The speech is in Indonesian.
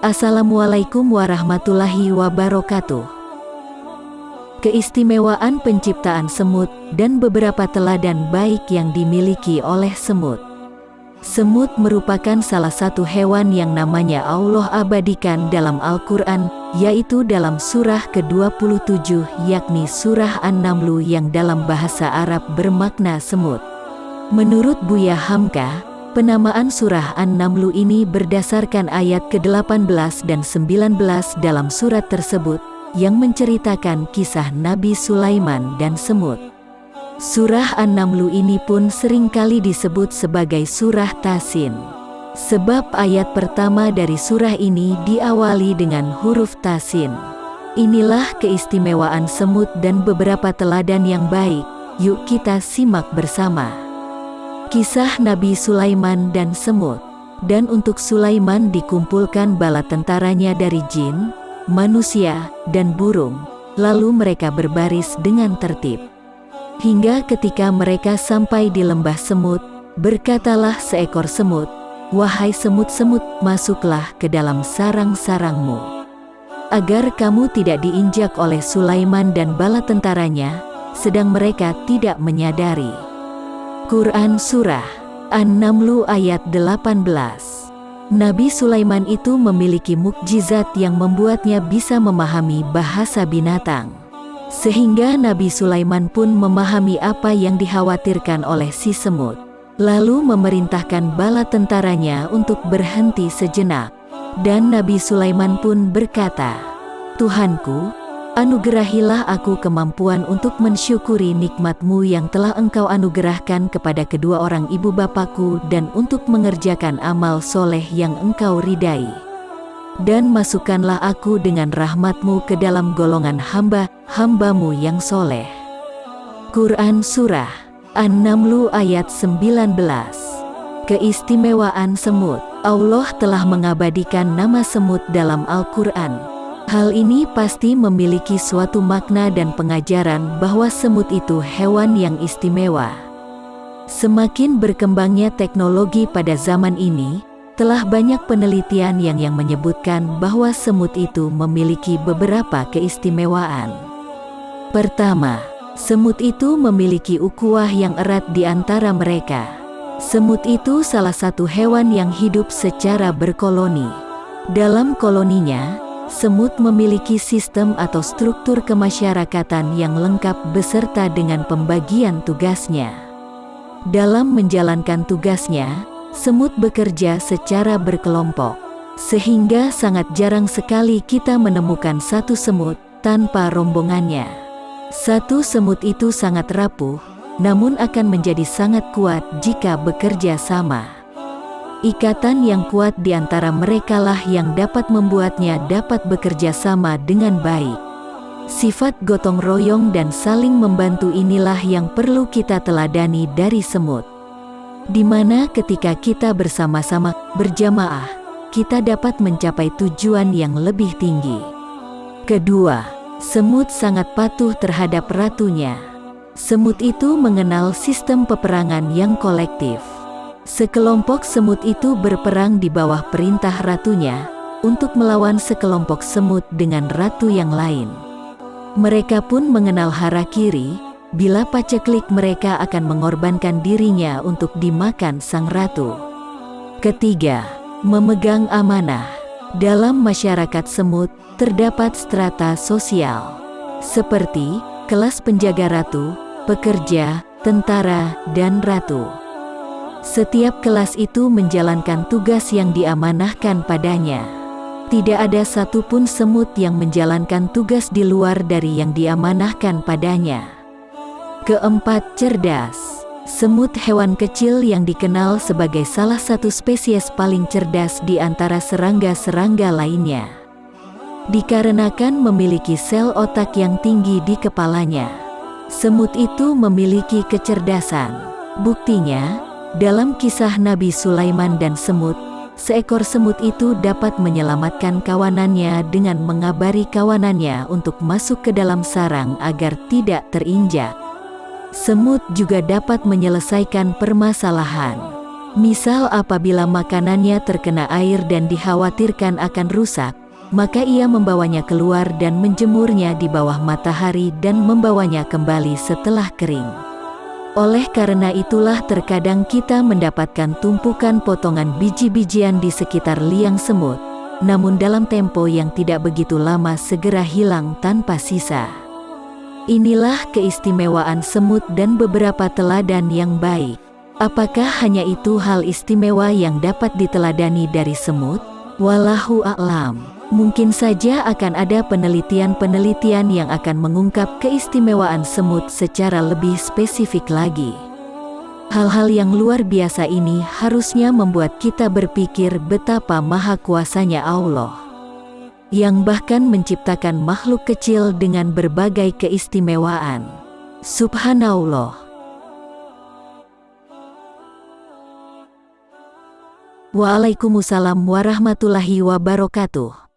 Assalamualaikum warahmatullahi wabarakatuh. Keistimewaan penciptaan semut dan beberapa teladan baik yang dimiliki oleh semut. Semut merupakan salah satu hewan yang namanya Allah abadikan dalam Al-Quran, yaitu dalam surah ke-27 yakni surah An-Namlu yang dalam bahasa Arab bermakna semut. Menurut Buya Hamka, penamaan surah An-Namlu ini berdasarkan ayat ke-18 dan 19 dalam surat tersebut, yang menceritakan kisah Nabi Sulaiman dan semut. Surah An-Namlu ini pun sering kali disebut sebagai surah Tasin. Sebab ayat pertama dari surah ini diawali dengan huruf Tasin. Inilah keistimewaan semut dan beberapa teladan yang baik, yuk kita simak bersama. Kisah Nabi Sulaiman dan Semut Dan untuk Sulaiman dikumpulkan bala tentaranya dari jin, manusia, dan burung, lalu mereka berbaris dengan tertib. Hingga ketika mereka sampai di lembah semut, berkatalah seekor semut, Wahai semut-semut, masuklah ke dalam sarang-sarangmu. Agar kamu tidak diinjak oleh Sulaiman dan bala tentaranya, sedang mereka tidak menyadari. Quran Surah An-Namlu ayat 18 Nabi Sulaiman itu memiliki mukjizat yang membuatnya bisa memahami bahasa binatang. Sehingga Nabi Sulaiman pun memahami apa yang dikhawatirkan oleh si semut. Lalu memerintahkan bala tentaranya untuk berhenti sejenak. Dan Nabi Sulaiman pun berkata, Tuhanku, Anugerahilah aku kemampuan untuk mensyukuri nikmatmu yang telah engkau anugerahkan kepada kedua orang ibu bapakku dan untuk mengerjakan amal soleh yang engkau ridai. Dan masukkanlah aku dengan rahmatmu ke dalam golongan hamba-hambamu yang soleh. Quran Surah An-Namlu ayat 19 Keistimewaan semut Allah telah mengabadikan nama semut dalam Al-Quran Hal ini pasti memiliki suatu makna dan pengajaran bahwa semut itu hewan yang istimewa. Semakin berkembangnya teknologi pada zaman ini, telah banyak penelitian yang yang menyebutkan bahwa semut itu memiliki beberapa keistimewaan. Pertama, semut itu memiliki ukuah yang erat di antara mereka. Semut itu salah satu hewan yang hidup secara berkoloni. Dalam koloninya, semut memiliki sistem atau struktur kemasyarakatan yang lengkap beserta dengan pembagian tugasnya. Dalam menjalankan tugasnya, semut bekerja secara berkelompok, sehingga sangat jarang sekali kita menemukan satu semut tanpa rombongannya. Satu semut itu sangat rapuh, namun akan menjadi sangat kuat jika bekerja sama. Ikatan yang kuat di antara merekalah yang dapat membuatnya dapat bekerja sama dengan baik. Sifat gotong royong dan saling membantu inilah yang perlu kita teladani dari semut. Di mana ketika kita bersama-sama berjamaah, kita dapat mencapai tujuan yang lebih tinggi. Kedua, semut sangat patuh terhadap ratunya. Semut itu mengenal sistem peperangan yang kolektif. Sekelompok semut itu berperang di bawah perintah ratunya untuk melawan sekelompok semut dengan ratu yang lain. Mereka pun mengenal harakiri, bila paceklik mereka akan mengorbankan dirinya untuk dimakan sang ratu. Ketiga, memegang amanah. Dalam masyarakat semut, terdapat strata sosial, seperti kelas penjaga ratu, pekerja, tentara, dan ratu. Setiap kelas itu menjalankan tugas yang diamanahkan padanya. Tidak ada satupun semut yang menjalankan tugas di luar dari yang diamanahkan padanya. Keempat, cerdas. Semut hewan kecil yang dikenal sebagai salah satu spesies paling cerdas di antara serangga-serangga lainnya. Dikarenakan memiliki sel otak yang tinggi di kepalanya. Semut itu memiliki kecerdasan. Buktinya, dalam kisah Nabi Sulaiman dan semut, seekor semut itu dapat menyelamatkan kawanannya dengan mengabari kawanannya untuk masuk ke dalam sarang agar tidak terinjak. Semut juga dapat menyelesaikan permasalahan. Misal apabila makanannya terkena air dan dikhawatirkan akan rusak, maka ia membawanya keluar dan menjemurnya di bawah matahari dan membawanya kembali setelah kering. Oleh karena itulah terkadang kita mendapatkan tumpukan potongan biji-bijian di sekitar liang semut, namun dalam tempo yang tidak begitu lama segera hilang tanpa sisa. Inilah keistimewaan semut dan beberapa teladan yang baik. Apakah hanya itu hal istimewa yang dapat diteladani dari semut? Wallahu a'lam. Mungkin saja akan ada penelitian-penelitian yang akan mengungkap keistimewaan semut secara lebih spesifik lagi. Hal-hal yang luar biasa ini harusnya membuat kita berpikir betapa maha kuasanya Allah. Yang bahkan menciptakan makhluk kecil dengan berbagai keistimewaan. Subhanallah. Waalaikumsalam warahmatullahi wabarakatuh.